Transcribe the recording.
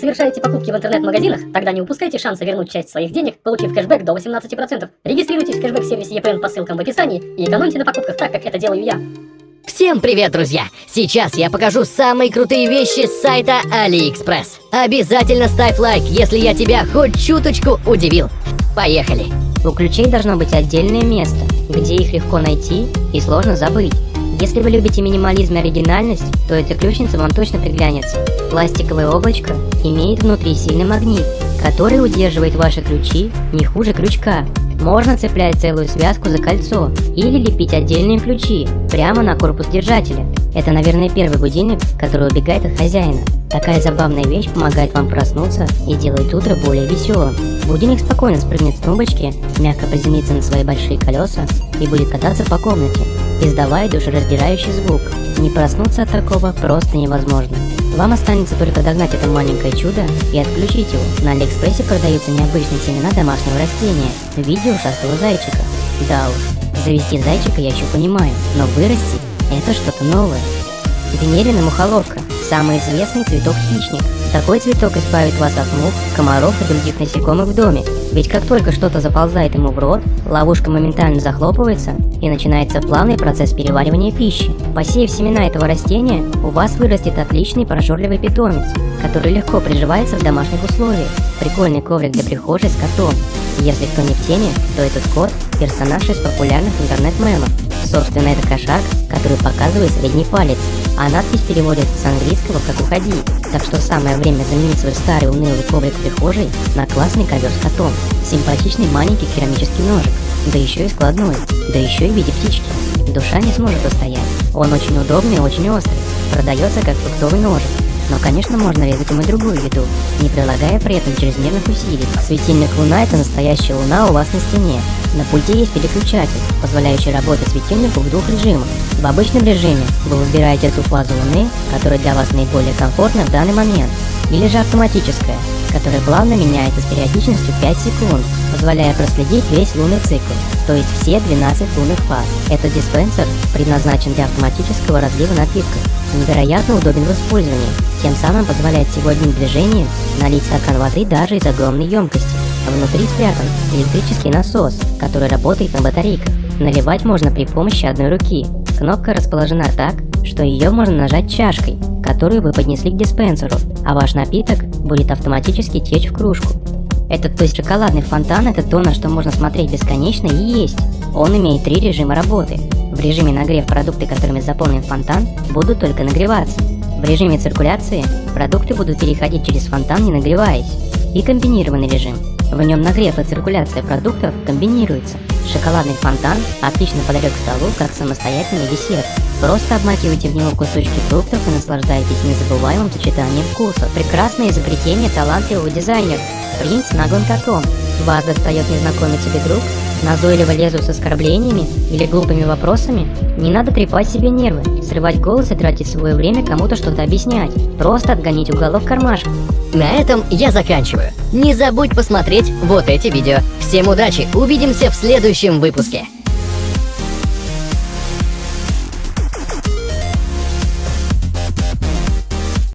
совершаете покупки в интернет-магазинах, тогда не упускайте шанса вернуть часть своих денег, получив кэшбэк до 18%. Регистрируйтесь в кэшбэк-сервисе EPN по ссылкам в описании и экономьте на покупках так, как это делаю я. Всем привет, друзья! Сейчас я покажу самые крутые вещи с сайта AliExpress. Обязательно ставь лайк, если я тебя хоть чуточку удивил. Поехали! У ключей должно быть отдельное место, где их легко найти и сложно забыть. Если вы любите минимализм и оригинальность, то эта ключница вам точно приглянется. Пластиковое облачко имеет внутри сильный магнит, который удерживает ваши ключи не хуже крючка. Можно цеплять целую связку за кольцо или лепить отдельные ключи прямо на корпус держателя. Это, наверное, первый будильник, который убегает от хозяина. Такая забавная вещь помогает вам проснуться и делает утро более веселым. Будильник спокойно спрыгнет с тумбочки, мягко приземлится на свои большие колеса и будет кататься по комнате, издавая душераздирающий звук. Не проснуться от такого просто невозможно. Вам останется только догнать это маленькое чудо и отключить его. На Алиэкспрессе продаются необычные семена домашнего растения в виде ушастого зайчика. Да уж, завести зайчика я еще понимаю, но вырастить – это что-то новое. Венерина мухоловка – самый известный цветок-хищник. Такой цветок избавит вас от мух, комаров и других насекомых в доме. Ведь как только что-то заползает ему в рот, ловушка моментально захлопывается и начинается плавный процесс переваривания пищи. Посеяв семена этого растения, у вас вырастет отличный прожорливый питомец, который легко приживается в домашних условиях. Прикольный коврик для прихожей с котом. Если кто не в теме, то этот кот – персонаж из популярных интернет-мемов. Собственно, это кошак, который показывает средний палец, а надпись переводится с английского как «Уходи». Так что самое время заменить свой старый унылый коврик в прихожей на классный ковер с котом. Симпатичный маленький керамический ножик, да еще и складной, да еще и в виде птички. Душа не сможет устоять. Он очень удобный и очень острый. Продается как фруктовый ножик. Но, конечно, можно резать им и другую еду, не прилагая при этом чрезмерных усилий. Светильник Луна – это настоящая Луна у вас на стене. На пульте есть переключатель, позволяющий работать светильнику в двух режимах. В обычном режиме вы выбираете ту фазу Луны, которая для вас наиболее комфортна в данный момент, или же автоматическая, которая плавно меняется с периодичностью 5 секунд, позволяя проследить весь лунный цикл, то есть все 12 лунных фаз. Этот диспенсер предназначен для автоматического разлива напитков, невероятно удобен в использовании, тем самым позволяет всего одним движением налить стакан воды даже из огромной емкости. Внутри спрятан электрический насос, который работает на батарейках. Наливать можно при помощи одной руки. Кнопка расположена так, что ее можно нажать чашкой, которую вы поднесли к диспенсеру, а ваш напиток будет автоматически течь в кружку. Этот, то есть шоколадный фонтан, это то, на что можно смотреть бесконечно и есть. Он имеет три режима работы. В режиме нагрев продукты, которыми заполнен фонтан, будут только нагреваться. В режиме циркуляции продукты будут переходить через фонтан, не нагреваясь. И комбинированный режим. В нем нагрев и циркуляция продуктов комбинируются. Шоколадный фонтан отлично подойдет к столу как самостоятельный десерт. Просто обмакивайте в него кусочки фруктов и наслаждайтесь незабываемым сочетанием вкусов. Прекрасное изобретение талантливого дизайнера. Принц наглым котом. Вас достает незнакомец или друг, назойливо лезут с оскорблениями или глупыми вопросами, не надо трепать себе нервы, срывать голос и тратить свое время кому-то что-то объяснять. Просто отгонить уголок кармашка. На этом я заканчиваю. Не забудь посмотреть вот эти видео. Всем удачи, увидимся в следующем выпуске.